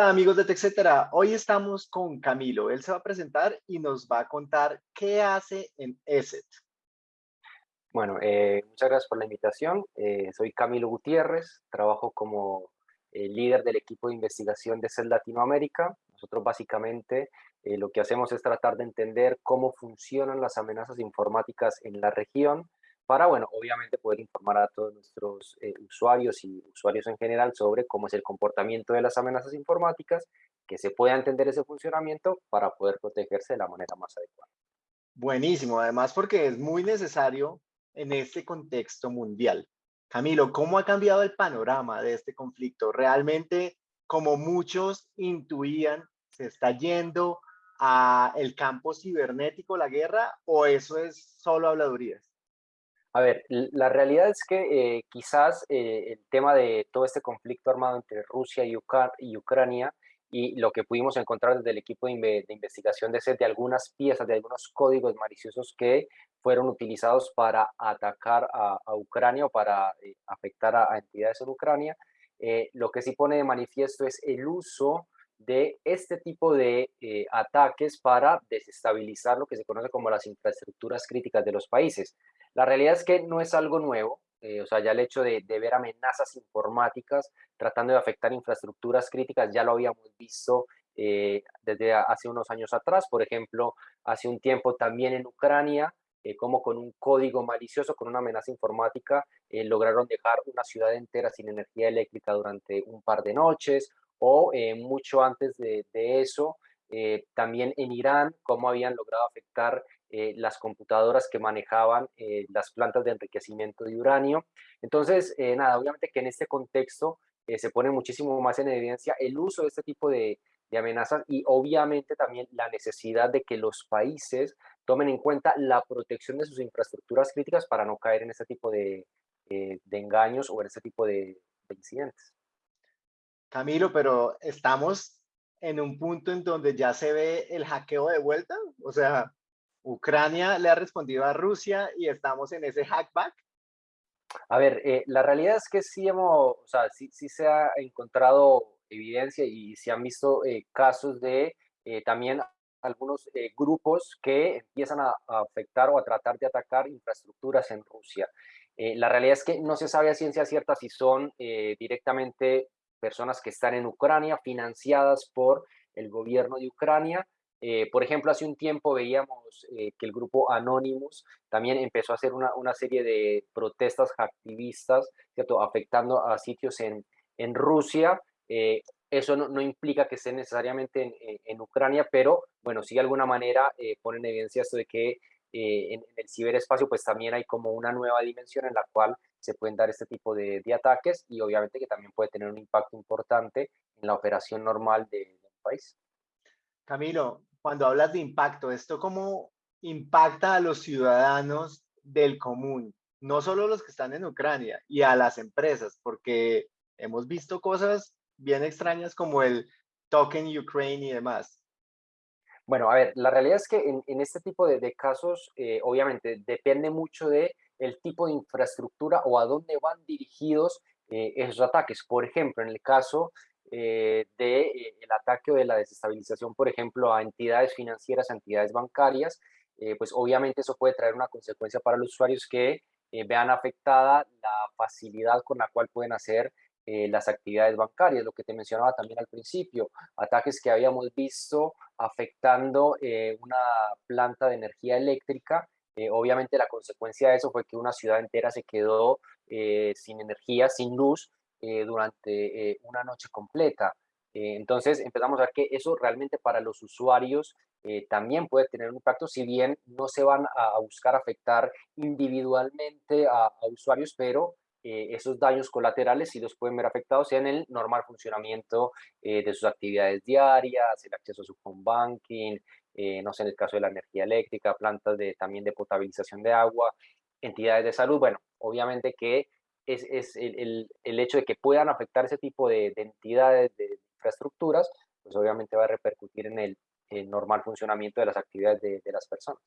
Hola amigos de TechCetera, hoy estamos con Camilo. Él se va a presentar y nos va a contar qué hace en ESET. Bueno, eh, muchas gracias por la invitación. Eh, soy Camilo Gutiérrez, trabajo como eh, líder del equipo de investigación de ESET Latinoamérica. Nosotros básicamente lo que hacemos es tratar de entender cómo funcionan las amenazas informáticas en la región para, bueno, obviamente poder informar a todos nuestros eh, usuarios y usuarios en general sobre cómo es el comportamiento de las amenazas informáticas, que se pueda entender ese funcionamiento para poder protegerse de la manera más adecuada. Buenísimo, además porque es muy necesario en este contexto mundial. Camilo, ¿cómo ha cambiado el panorama de este conflicto? ¿Realmente, como muchos intuían, se está yendo a el campo cibernético la guerra o eso es solo habladurías? A ver, la realidad es que eh, quizás eh, el tema de todo este conflicto armado entre Rusia y, Ucrania y lo que pudimos encontrar desde el equipo de, investigación de SET de algunas piezas, de algunos códigos maliciosos que fueron utilizados para atacar a, Ucrania o para eh, afectar a, entidades en Ucrania, lo que sí pone de manifiesto es el uso de este tipo de ataques para desestabilizar lo que se conoce como las infraestructuras críticas de los países. La realidad es que no es algo nuevo, eh, o sea, ya el hecho de, ver amenazas informáticas tratando de afectar infraestructuras críticas ya lo habíamos visto eh, desde hace unos años atrás, por ejemplo, hace un tiempo también en Ucrania, eh, como con un código malicioso, con una amenaza informática, lograron dejar una ciudad entera sin energía eléctrica durante un par de noches, o mucho antes de, de eso, también en Irán, cómo habían logrado afectar eh, las computadoras que manejaban eh, las plantas de enriquecimiento de uranio. Entonces, eh, nada, obviamente que en este contexto se pone muchísimo más en evidencia el uso de este tipo de, amenazas y obviamente también la necesidad de que los países tomen en cuenta la protección de sus infraestructuras críticas para no caer en este tipo de, de engaños o en este tipo de, de incidentes. Camilo, pero estamos en un punto en donde ya se ve el hackeo de vuelta, o sea, Ucrania le ha respondido a Rusia y estamos en ese hackback. A ver, eh, la realidad es que sí hemos, o sea, sí, sí se ha encontrado evidencia y se han visto eh, casos de eh, también algunos grupos que empiezan a, afectar o a tratar de atacar infraestructuras en Rusia. la realidad es que no se sabe a ciencia cierta si son directamente personas que están en Ucrania, financiadas por el gobierno de Ucrania, eh, por ejemplo, hace un tiempo veíamos eh, que el grupo Anonymous también empezó a hacer una, una serie de protestas activistas, ¿cierto? afectando a sitios en, en Rusia. Eh, eso no, no, implica que esté necesariamente en, en, Ucrania, pero bueno, sí de alguna manera pone en evidencia esto de que en, el ciberespacio pues también hay como una nueva dimensión en la cual se pueden dar este tipo de, de ataques y obviamente que también puede tener un impacto importante en la operación normal de, del país. Camilo, cuando hablas de impacto, ¿esto cómo impacta a los ciudadanos del común? No solo los que están en Ucrania y a las empresas, porque hemos visto cosas bien extrañas como el token Ukraine y demás. Bueno, a ver, la realidad es que en, este tipo de, casos, eh, obviamente, depende mucho de el tipo de infraestructura o a dónde van dirigidos eh, esos ataques. Por ejemplo, en el caso eh, del eh, ataque o de la desestabilización, por ejemplo, a entidades financieras, a entidades bancarias, eh, pues obviamente eso puede traer una consecuencia para los usuarios que vean afectada la facilidad con la cual pueden hacer las actividades bancarias, lo que te mencionaba también al principio, ataques que habíamos visto afectando una planta de energía eléctrica. obviamente la consecuencia de eso fue que una ciudad entera se quedó sin energía, sin luz, eh, durante eh, una noche completa. Eh, entonces empezamos a ver que eso realmente para los usuarios también puede tener un impacto, si bien no se van a, buscar afectar individualmente a, usuarios, pero esos daños colaterales sí los pueden ver afectados en el normal funcionamiento de sus actividades diarias, el acceso a su home banking, no sé, en el caso de la energía eléctrica, plantas de, también de potabilización de agua, entidades de salud. Bueno, obviamente que es, el, hecho de que puedan afectar ese tipo de, entidades, de infraestructuras, pues obviamente va a repercutir en el, normal funcionamiento de las actividades de, las personas.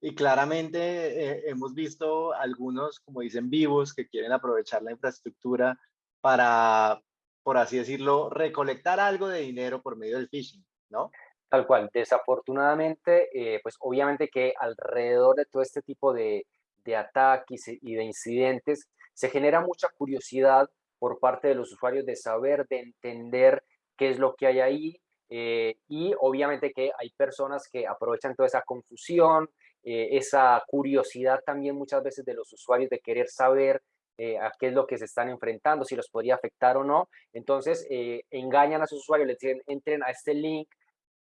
Y claramente eh, hemos visto algunos, como dicen, vivos que quieren aprovechar la infraestructura para por así decirlo, recolectar algo de dinero por medio del phishing, ¿no? Tal cual. Desafortunadamente, eh, pues obviamente que alrededor de todo este tipo de, de ataques y de incidentes se genera mucha curiosidad por parte de los usuarios de saber, de entender qué es lo que hay ahí. Eh, y obviamente que hay personas que aprovechan toda esa confusión, eh, esa curiosidad también muchas veces de los usuarios de querer saber eh, a qué es lo que se están enfrentando, si los podría afectar o no. Entonces, engañan a sus usuarios, les dicen, entren a este link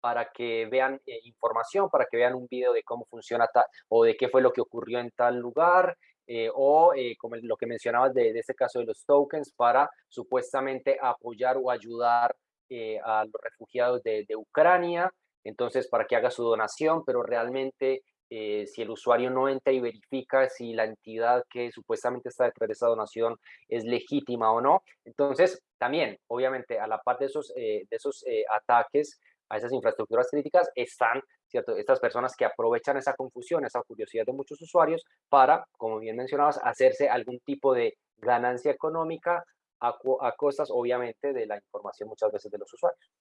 para que vean información, para que vean un video de cómo funciona o de qué fue lo que ocurrió en tal lugar, eh, o eh, como lo que mencionabas de, este caso de los tokens para supuestamente apoyar o ayudar eh, a los refugiados de, Ucrania, entonces para que haga su donación, pero realmente si el usuario no entra y verifica si la entidad que supuestamente está detrás de esa donación es legítima o no, entonces también, obviamente, a la par de esos, de esos ataques a esas infraestructuras críticas están estas personas que aprovechan esa confusión, esa curiosidad de muchos usuarios para, como bien mencionabas, hacerse algún tipo de ganancia económica a, a costas, obviamente, de la información muchas veces de los usuarios.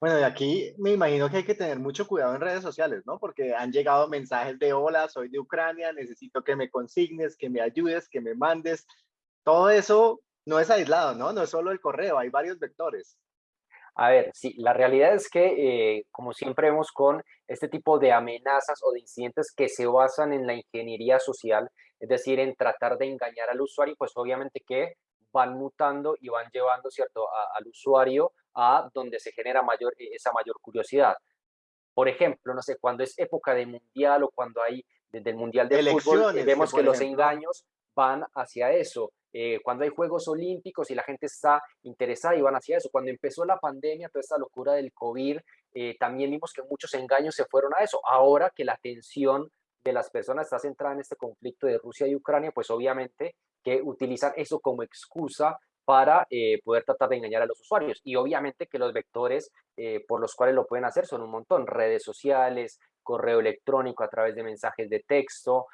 Bueno, y aquí me imagino que hay que tener mucho cuidado en redes sociales, ¿no? Porque han llegado mensajes de hola, soy de Ucrania, necesito que me consignes, que me ayudes, que me mandes. Todo eso no es aislado, ¿no? No es solo el correo, hay varios vectores. A ver, sí, la realidad es que, eh, como siempre vemos con este tipo de amenazas o de incidentes que se basan en la ingeniería social, es decir, en tratar de engañar al usuario, pues obviamente que van mutando y van llevando, ¿cierto?, al usuario a donde se genera mayor, e, esa mayor curiosidad. Por ejemplo, no sé, cuando es época de mundial o cuando hay desde el mundial de fútbol, vemos que, los engaños van hacia eso. Eh, cuando hay Juegos Olímpicos y la gente está interesada y van hacia eso. Cuando empezó la pandemia, toda esta locura del COVID, eh, también vimos que muchos engaños se fueron a eso. Ahora que la atención de las personas está centrada en este conflicto de Rusia y Ucrania, pues obviamente que utilizan eso como excusa para eh, poder tratar de engañar a los usuarios. Y obviamente que los vectores por los cuales lo pueden hacer son un montón, redes sociales, correo electrónico a través de mensajes de texto,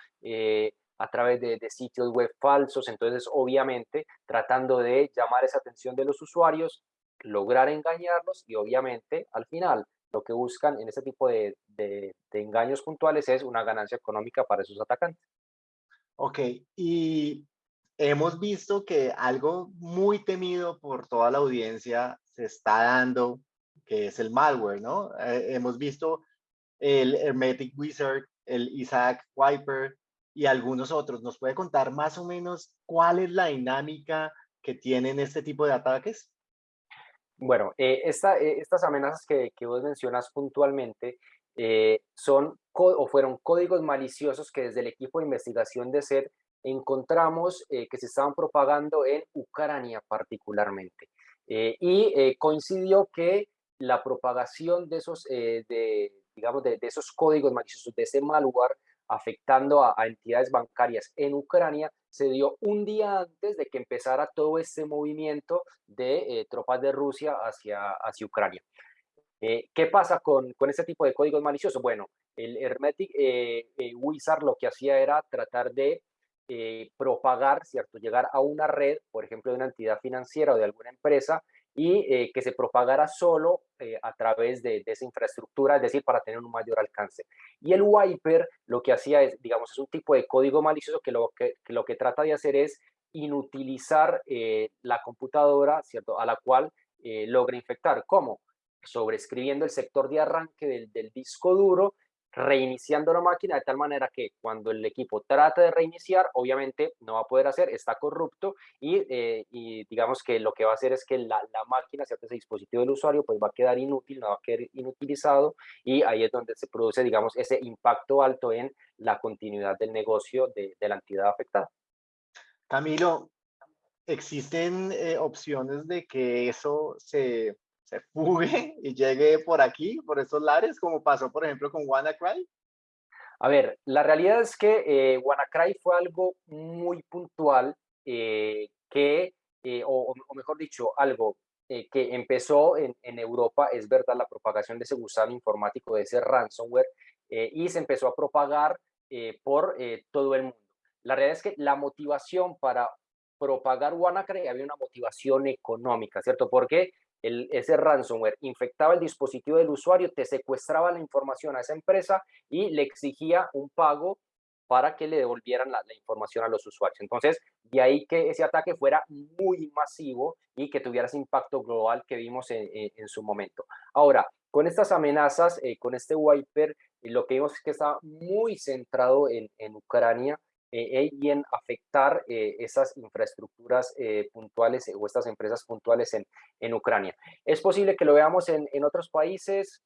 a través de, sitios web falsos, entonces obviamente tratando de llamar esa atención de los usuarios, lograr engañarlos y obviamente al final lo que buscan en este tipo de, de, engaños puntuales es una ganancia económica para esos atacantes. Ok, y hemos visto que algo muy temido por toda la audiencia se está dando, que es el malware, ¿no? Eh, hemos visto el Hermetic Wizard, el Isaac Wiper, y algunos otros. ¿Nos puede contar más o menos cuál es la dinámica que tienen este tipo de ataques? Bueno, eh, esta, eh, estas amenazas que, que, vos mencionas puntualmente eh, son o fueron códigos maliciosos que desde el equipo de investigación de SED encontramos que se estaban propagando en Ucrania particularmente. y coincidió que la propagación de esos, de, digamos, de, de, esos códigos maliciosos, de ese malware, afectando a, entidades bancarias en Ucrania se dio un día antes de que empezara todo este movimiento de eh, tropas de Rusia hacia, hacia Ucrania. Eh, ¿Qué pasa con, con, este tipo de códigos maliciosos? Bueno, el Hermetic eh, Wizard lo que hacía era tratar de propagar, ¿cierto? Llegar a una red, por ejemplo, de una entidad financiera o de alguna empresa, y eh, que se propagara solo eh, a través de, esa infraestructura, es decir, para tener un mayor alcance. Y el wiper lo que hacía es, digamos, es un tipo de código malicioso que lo que, lo que trata de hacer es inutilizar eh, la computadora, ¿cierto?, a la cual logra infectar. ¿Cómo? Sobrescribiendo el sector de arranque del, del disco duro reiniciando la máquina de tal manera que cuando el equipo trata de reiniciar, obviamente no va a poder hacer, está corrupto y, eh, y digamos que lo que va a hacer es que la, la máquina, ¿cierto? ese dispositivo del usuario, pues va a quedar inútil, no va a quedar inutilizado y ahí es donde se produce, digamos, ese impacto alto en la continuidad del negocio de, de la entidad afectada. Camilo, ¿existen eh, opciones de que eso se se fugue y llegue por aquí, por estos lares, como pasó, por ejemplo, con WannaCry? A ver, la realidad es que eh, WannaCry fue algo muy puntual eh, que, eh, o, mejor dicho, algo eh, que empezó en, en, Europa, es verdad, la propagación de ese gusano informático, de ese ransomware, y se empezó a propagar por todo el mundo. La realidad es que la motivación para propagar WannaCry había una motivación económica, ¿cierto? Porque el, ese ransomware infectaba el dispositivo del usuario, te secuestraba la información a esa empresa y le exigía un pago para que le devolvieran la, información a los usuarios. Entonces, de ahí que ese ataque fuera muy masivo y que tuviera ese impacto global que vimos en, su momento. Ahora, con estas amenazas, eh, con este wiper, lo que vimos es que está muy centrado en, en Ucrania eh, y en afectar eh, esas infraestructuras puntuales o estas empresas puntuales en, en Ucrania. Es posible que lo veamos en, en otros países,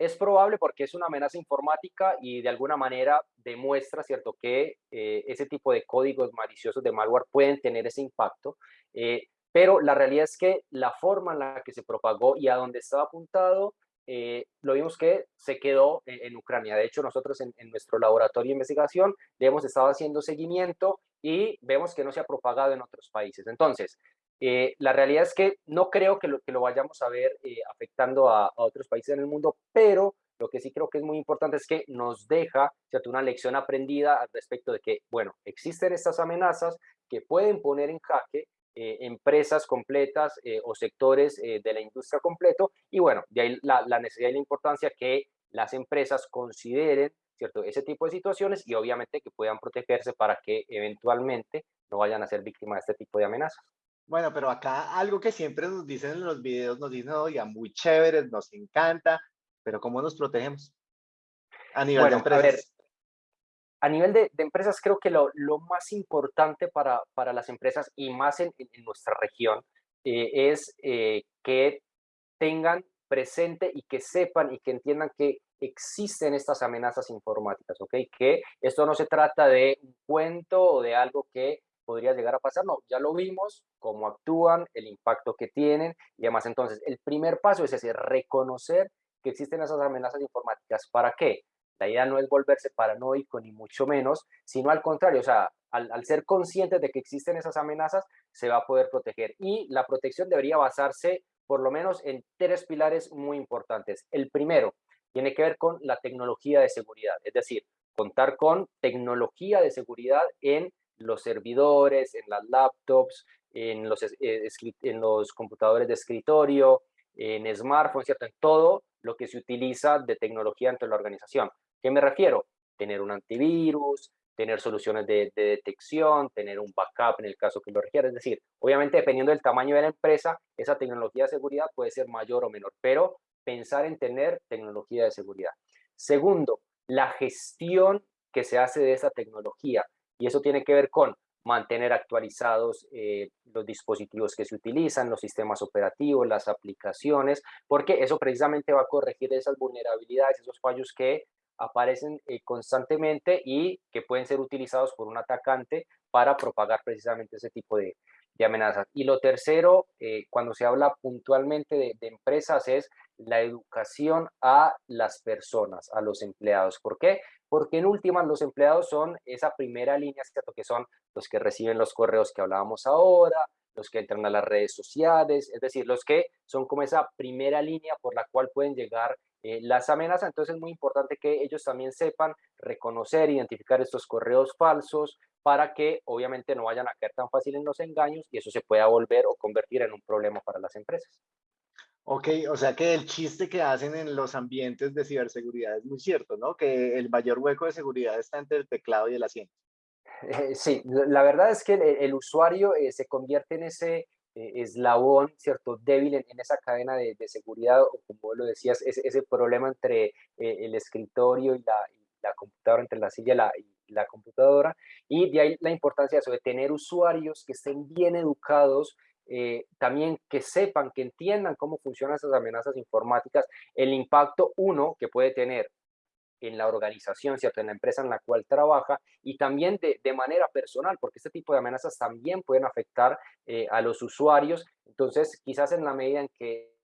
es probable porque es una amenaza informática y de alguna manera demuestra, ¿cierto?, que eh, ese tipo de códigos maliciosos de malware pueden tener ese impacto, eh, pero la realidad es que la forma en la que se propagó y a donde estaba apuntado, eh, lo vimos que se quedó en, Ucrania. De hecho, nosotros en, en, nuestro laboratorio de investigación le hemos estado haciendo seguimiento y vemos que no se ha propagado en otros países. Entonces, eh, la realidad es que no creo que lo, que lo vayamos a ver eh, afectando a, otros países en el mundo, pero lo que sí creo que es muy importante es que nos deja ¿cierto? una lección aprendida al respecto de que, bueno, existen estas amenazas que pueden poner en jaque eh, empresas completas o sectores de la industria completo y bueno, de ahí la, la, necesidad y la importancia que las empresas consideren ¿cierto? ese tipo de situaciones y obviamente que puedan protegerse para que eventualmente no vayan a ser víctimas de este tipo de amenazas. Bueno, pero acá algo que siempre nos dicen en los videos, nos dicen, oiga, muy chéveres, nos encanta, pero ¿cómo nos protegemos? A nivel de empresas. A, ver, a nivel de, empresas, creo que lo, más importante para, para, las empresas y más en, nuestra región eh, es eh, que tengan presente y que sepan y que entiendan que existen estas amenazas informáticas, ¿ok? Que esto no se trata de un cuento o de algo que podría llegar a pasar, no, ya lo vimos, cómo actúan, el impacto que tienen y demás. Entonces, el primer paso es ese, reconocer que existen esas amenazas informáticas. ¿Para qué? La idea no es volverse paranoico ni mucho menos, sino al contrario, o sea, al, ser conscientes de que existen esas amenazas, se va a poder proteger. Y la protección debería basarse por lo menos en tres pilares muy importantes. El primero tiene que ver con la tecnología de seguridad, es decir, contar con tecnología de seguridad en los servidores, en las laptops, en los, eh, en los computadores de escritorio, en smartphones, ¿cierto? En todo lo que se utiliza de tecnología dentro de la organización. ¿Qué me refiero? Tener un antivirus, tener soluciones de, detección, tener un backup en el caso que lo requiera. Es decir, obviamente dependiendo del tamaño de la empresa, esa tecnología de seguridad puede ser mayor o menor, pero pensar en tener tecnología de seguridad. Segundo, la gestión que se hace de esa tecnología. Y eso tiene que ver con mantener actualizados eh, los dispositivos que se utilizan, los sistemas operativos, las aplicaciones, porque eso precisamente va a corregir esas vulnerabilidades, esos fallos que aparecen eh, constantemente y que pueden ser utilizados por un atacante para propagar precisamente ese tipo de, amenazas. Y lo tercero, eh, cuando se habla puntualmente de, de, empresas, es la educación a las personas, a los empleados. ¿Por qué? porque en últimas los empleados son esa primera línea, que son los que reciben los correos que hablábamos ahora, los que entran a las redes sociales, es decir, los que son como esa primera línea por la cual pueden llegar eh, las amenazas. Entonces es muy importante que ellos también sepan reconocer, identificar estos correos falsos para que obviamente no vayan a caer tan fácil en los engaños y eso se pueda volver o convertir en un problema para las empresas. Ok, o sea que el chiste que hacen en los ambientes de ciberseguridad es muy cierto, ¿no? Que el mayor hueco de seguridad está entre el teclado y el asiento. Eh, sí, la verdad es que el, usuario eh, se convierte en ese eh, eslabón, ¿cierto? Débil en, esa cadena de, seguridad, o como lo decías, ese, ese problema entre el escritorio y la, computadora, entre la silla y la, la computadora. Y de ahí la importancia de de tener usuarios que estén bien educados, eh, también que sepan, que entiendan cómo funcionan esas amenazas informáticas, el impacto, uno, que puede tener en la organización, ¿cierto? En la empresa en la cual trabaja y también de, manera personal, porque este tipo de amenazas también pueden afectar eh, a los usuarios. Entonces, quizás en la medida en que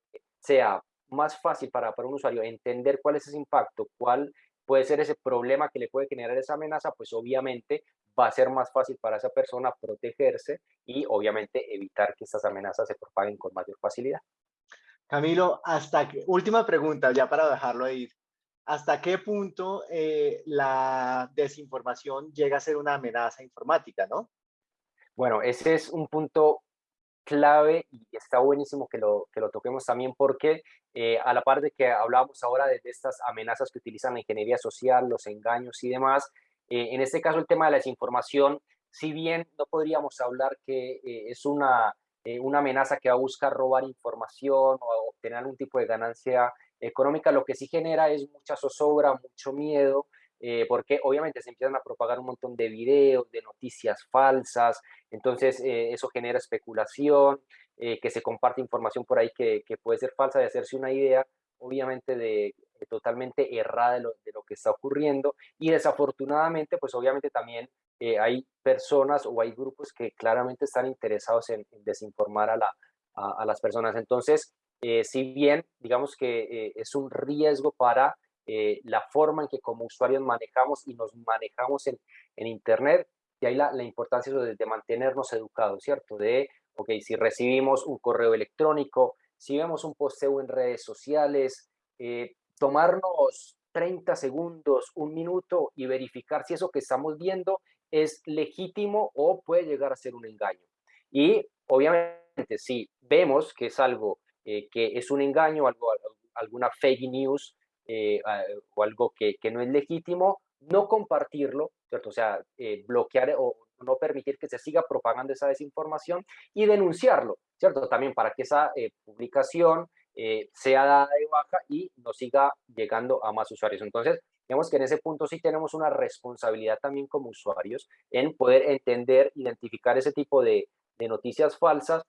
sea más fácil para, para un usuario entender cuál es ese impacto, cuál puede ser ese problema que le puede generar esa amenaza, pues obviamente va a ser más fácil para esa persona protegerse y obviamente evitar que estas amenazas se propaguen con mayor facilidad. Camilo, hasta que, última pregunta ya para dejarlo ir. ¿Hasta qué punto eh, la desinformación llega a ser una amenaza informática, no? Bueno, ese es un punto clave y está buenísimo que lo, que lo toquemos también porque eh, a la par de que hablábamos ahora de, estas amenazas que utilizan la ingeniería social, los engaños y demás, eh, en este caso el tema de la desinformación, si bien no podríamos hablar que eh, es una, una amenaza que va a buscar robar información o obtener algún tipo de ganancia económica, lo que sí genera es mucha zozobra, mucho miedo, eh, porque obviamente se empiezan a propagar un montón de videos, de noticias falsas, entonces eh, eso genera especulación, eh, que se comparte información por ahí que, que, puede ser falsa, de hacerse una idea, obviamente, de, totalmente errada de lo, de lo, que está ocurriendo, y desafortunadamente, pues obviamente también hay personas o hay grupos que claramente están interesados en, desinformar a, la, a, a, las personas. Entonces, si bien, digamos que es un riesgo para eh, la forma en que como usuarios manejamos y nos manejamos en, en Internet, y ahí la, la importancia de, de, mantenernos educados, ¿cierto? De, ok, si recibimos un correo electrónico, si vemos un posteo en redes sociales, eh, tomarnos 30 segundos, un minuto y verificar si eso que estamos viendo es legítimo o puede llegar a ser un engaño. Y obviamente si vemos que es algo eh, que es un engaño, algo, alguna fake news, eh, o algo que, que, no es legítimo, no compartirlo, ¿cierto? O sea, eh, bloquear o no permitir que se siga propagando esa desinformación y denunciarlo, ¿cierto? También para que esa publicación sea dada de baja y no siga llegando a más usuarios. Entonces, digamos que en ese punto sí tenemos una responsabilidad también como usuarios en poder entender, identificar ese tipo de noticias falsas,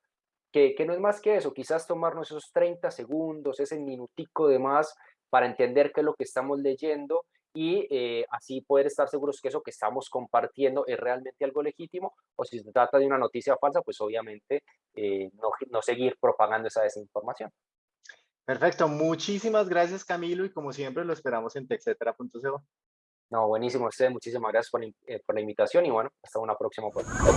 que, que, no es más que eso, quizás tomarnos esos 30 segundos, ese minutico de más para entender qué es lo que estamos leyendo y eh, así poder estar seguros que eso que estamos compartiendo es realmente algo legítimo o si se trata de una noticia falsa, pues obviamente eh, no, no seguir propagando esa desinformación. Perfecto, muchísimas gracias Camilo y como siempre lo esperamos en texetera.co. No, buenísimo, ustedes muchísimas gracias por, eh, por, la invitación y bueno, hasta una próxima oportunidad.